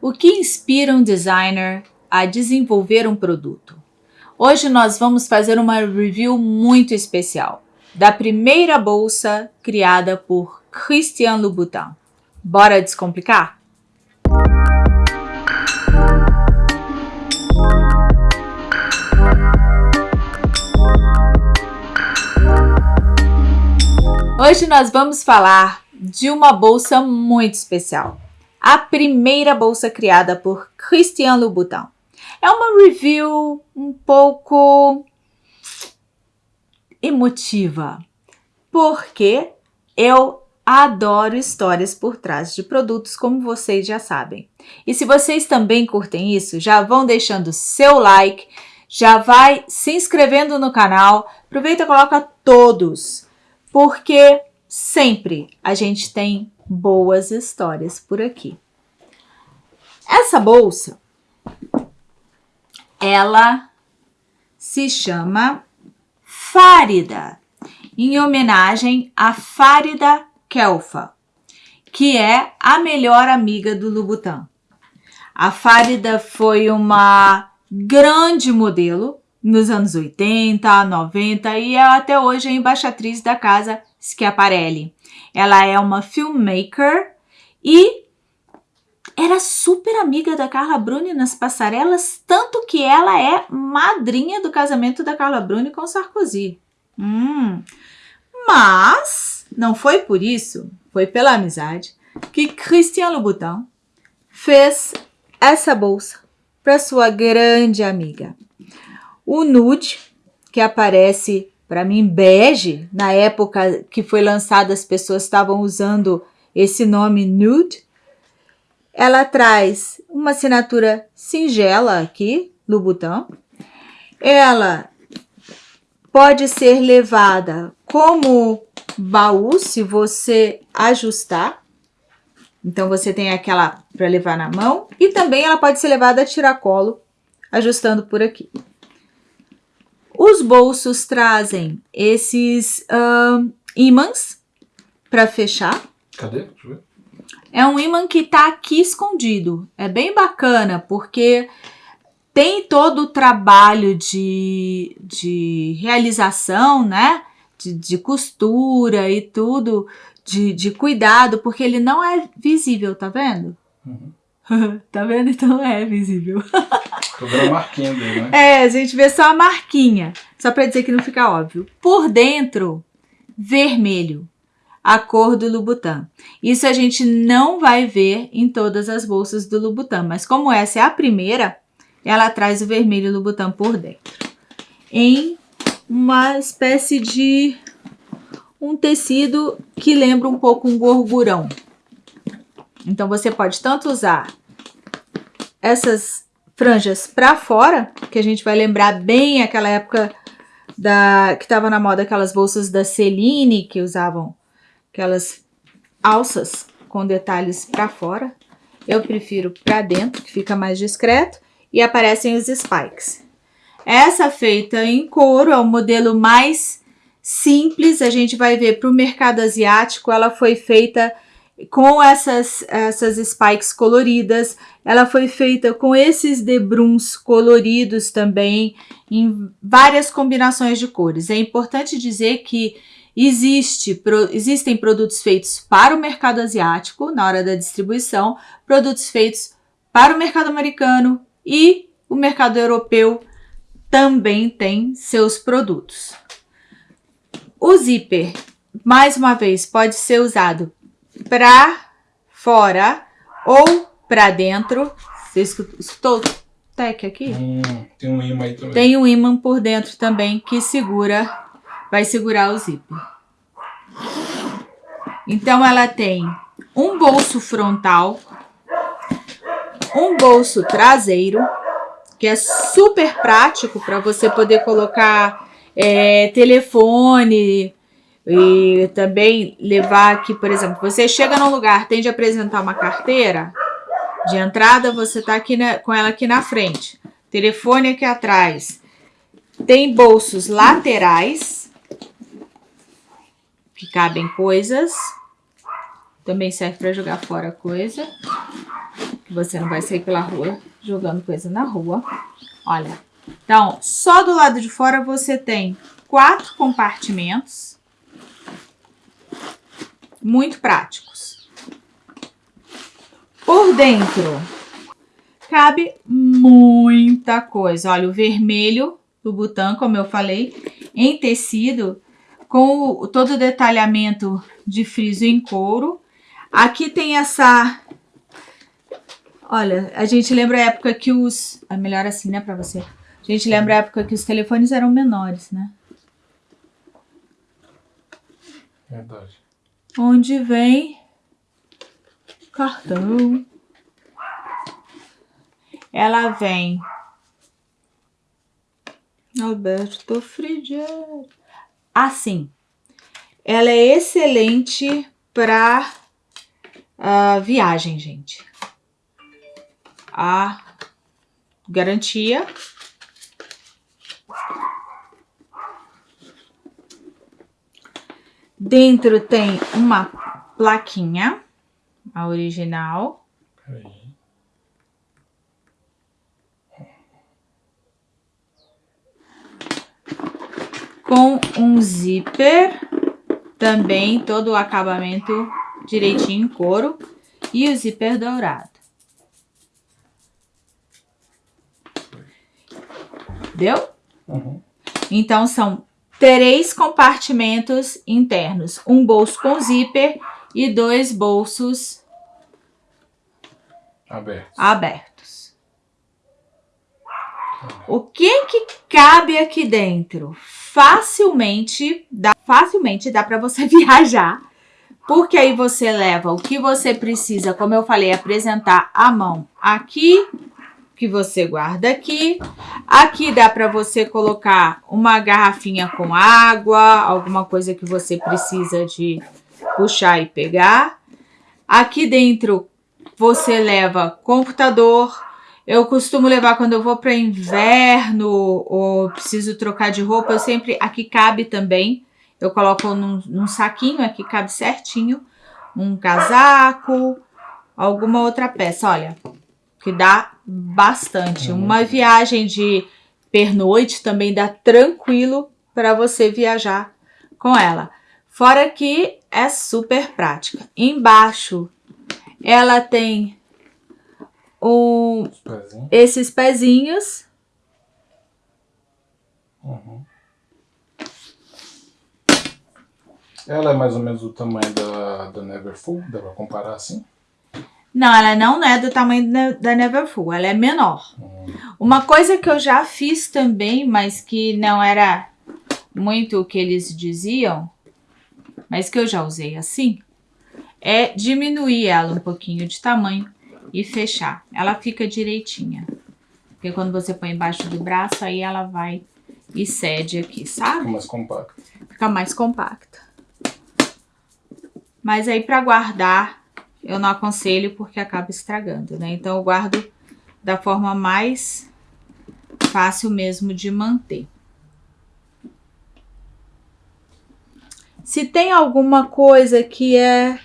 O que inspira um designer a desenvolver um produto? Hoje nós vamos fazer uma review muito especial da primeira bolsa criada por Christian Louboutin. Bora descomplicar? Hoje nós vamos falar de uma bolsa muito especial. A primeira bolsa criada por Christian Louboutin. É uma review um pouco emotiva, porque eu adoro histórias por trás de produtos, como vocês já sabem. E se vocês também curtem isso, já vão deixando seu like, já vai se inscrevendo no canal, aproveita e coloca todos, porque sempre a gente tem boas histórias por aqui. Essa bolsa, ela se chama Fárida, em homenagem a Fárida Kelfa, que é a melhor amiga do Louboutin. A Fárida foi uma grande modelo nos anos 80, 90 e é até hoje a embaixatriz da casa Schiaparelli. Ela é uma filmmaker e era super amiga da Carla Bruni nas passarelas, tanto que ela é madrinha do casamento da Carla Bruni com Sarkozy. Hum. Mas não foi por isso, foi pela amizade, que Christian Louboutin fez essa bolsa para sua grande amiga. O nude, que aparece para mim bege, na época que foi lançada as pessoas estavam usando esse nome nude, ela traz uma assinatura singela aqui, Louboutin. Ela pode ser levada como baú, se você ajustar. Então, você tem aquela para levar na mão. E também ela pode ser levada a tiracolo, ajustando por aqui. Os bolsos trazem esses uh, ímãs para fechar. Cadê? Deixa eu ver. É um imã que está aqui escondido. É bem bacana, porque tem todo o trabalho de, de realização, né? De, de costura e tudo, de, de cuidado, porque ele não é visível, tá vendo? Uhum. tá vendo? Então é visível. Vendo a marquinha dele, né? É, a gente vê só a marquinha, só para dizer que não fica óbvio. Por dentro, vermelho a cor do Louboutin. Isso a gente não vai ver em todas as bolsas do Louboutin, mas como essa é a primeira, ela traz o vermelho Louboutin por dentro. Em uma espécie de um tecido que lembra um pouco um gorgurão. Então, você pode tanto usar essas franjas para fora, que a gente vai lembrar bem aquela época da que estava na moda aquelas bolsas da Celine que usavam aquelas alças com detalhes para fora. Eu prefiro para dentro, que fica mais discreto, e aparecem os spikes. Essa feita em couro é o modelo mais simples, a gente vai ver para o mercado asiático, ela foi feita com essas, essas spikes coloridas, ela foi feita com esses debruns coloridos também, em várias combinações de cores. É importante dizer que Existe, pro, existem produtos feitos para o mercado asiático na hora da distribuição, produtos feitos para o mercado americano e o mercado europeu também tem seus produtos. O zíper, mais uma vez, pode ser usado para fora ou para dentro. Você escutou o tec aqui? Hum, tem um imã aí também. Tem um imã por dentro também que segura vai segurar o zíper. Então, ela tem um bolso frontal, um bolso traseiro, que é super prático para você poder colocar é, telefone e também levar aqui, por exemplo, você chega num lugar, tem de apresentar uma carteira de entrada, você tá aqui na, com ela aqui na frente, telefone aqui atrás. Tem bolsos laterais, que cabem coisas. Também serve para jogar fora coisa. você não vai sair pela rua jogando coisa na rua. Olha, então, só do lado de fora você tem quatro compartimentos. Muito práticos. Por dentro, cabe muita coisa. Olha, o vermelho do Butan, como eu falei, em tecido, com o, todo o detalhamento de friso em couro. Aqui tem essa... Olha, a gente lembra a época que os... É melhor assim, né, pra você. A gente lembra a época que os telefones eram menores, né? Verdade. Onde vem cartão. Ela vem Alberto Frigieri. Assim, ela é excelente para uh, ah, viagem, gente. A garantia Dentro tem uma plaquinha, a original. Com um zíper, também todo o acabamento direitinho em couro e o zíper dourado. Deu? Uhum. Então, são três compartimentos internos, um bolso com zíper e dois bolsos abertos. abertos. O que que cabe aqui dentro? Facilmente dá, facilmente dá para você viajar, porque aí você leva o que você precisa, como eu falei, apresentar a mão aqui que você guarda aqui. Aqui dá para você colocar uma garrafinha com água, alguma coisa que você precisa de puxar e pegar. Aqui dentro você leva computador. Eu costumo levar quando eu vou para inverno ou preciso trocar de roupa, eu sempre, aqui cabe também. Eu coloco num, num saquinho, aqui cabe certinho. Um casaco, alguma outra peça. Olha, que dá bastante. Uhum. Uma viagem de pernoite também dá tranquilo para você viajar com ela. Fora que é super prática. Embaixo ela tem um, pezinhos. esses pezinhos. Uhum. Ela é mais ou menos o tamanho da, da Neverfull, dá pra comparar assim? Não, ela não é do tamanho da Neverfull, ela é menor. Uma coisa que eu já fiz também, mas que não era muito o que eles diziam, mas que eu já usei assim, é diminuir ela um pouquinho de tamanho e fechar. Ela fica direitinha. Porque quando você põe embaixo do braço, aí ela vai e cede aqui, sabe? Fica mais compacta. Fica mais compacta. Mas aí para guardar eu não aconselho porque acaba estragando, né? Então eu guardo da forma mais fácil mesmo de manter. Se tem alguma coisa que é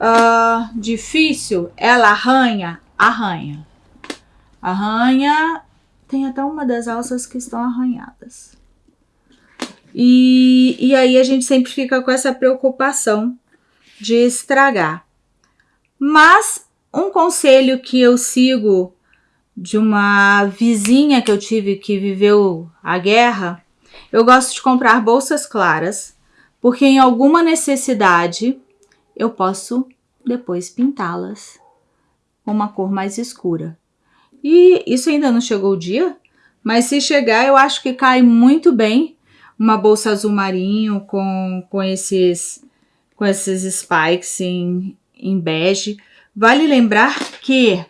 uh, difícil, ela arranha, arranha. Arranha, tem até uma das alças que estão arranhadas. E, e aí a gente sempre fica com essa preocupação de estragar. Mas um conselho que eu sigo de uma vizinha que eu tive que viveu a guerra, eu gosto de comprar bolsas claras, porque em alguma necessidade eu posso depois pintá-las com uma cor mais escura. E isso ainda não chegou o dia, mas se chegar eu acho que cai muito bem uma bolsa azul marinho com, com esses com esses spikes em, em bege. Vale lembrar que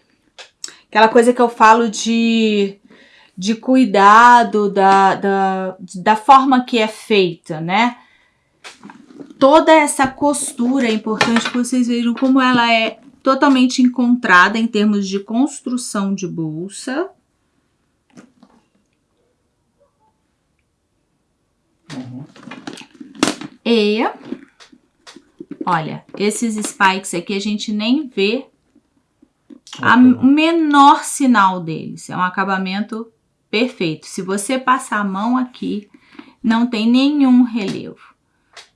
aquela coisa que eu falo de, de cuidado da, da, da forma que é feita, né? Toda essa costura é importante que vocês vejam como ela é totalmente encontrada em termos de construção de bolsa. Uhum. E Olha, esses spikes aqui a gente nem vê o menor sinal deles. É um acabamento perfeito. Se você passar a mão aqui, não tem nenhum relevo.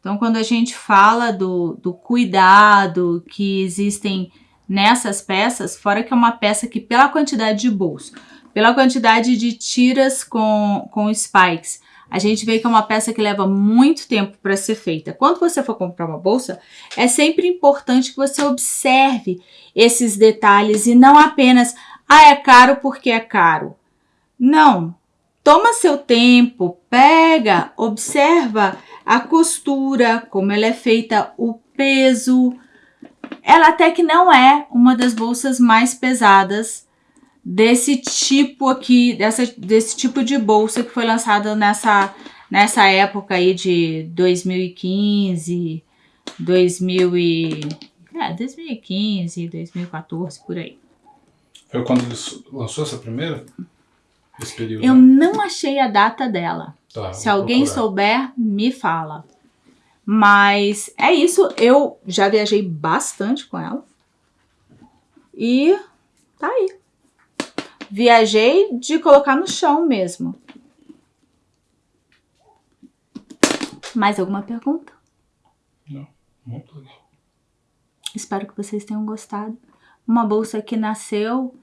Então, quando a gente fala do, do cuidado que existem nessas peças, fora que é uma peça que pela quantidade de bolso, pela quantidade de tiras com, com spikes, a gente vê que é uma peça que leva muito tempo para ser feita. Quando você for comprar uma bolsa, é sempre importante que você observe esses detalhes e não apenas, ah, é caro porque é caro. Não. Toma seu tempo, pega, observa a costura, como ela é feita, o peso. Ela até que não é uma das bolsas mais pesadas desse tipo aqui, dessa, desse tipo de bolsa que foi lançada nessa, nessa época aí de 2015, 2000 e, é, 2015, 2014, por aí. Foi quando lançou essa primeira? Esse período? Eu não achei a data dela. Tá, Se alguém procurar. souber, me fala. Mas é isso, eu já viajei bastante com ela. E tá aí. Viajei de colocar no chão mesmo. Mais alguma pergunta? Não, muito legal. Espero que vocês tenham gostado. Uma bolsa que nasceu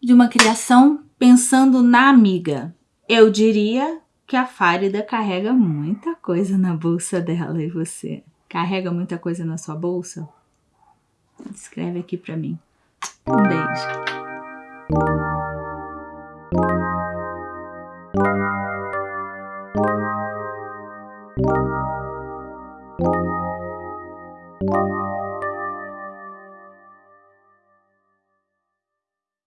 de uma criação pensando na amiga. Eu diria que a Fárida carrega muita coisa na bolsa dela e você carrega muita coisa na sua bolsa? Escreve aqui para mim. Thank you.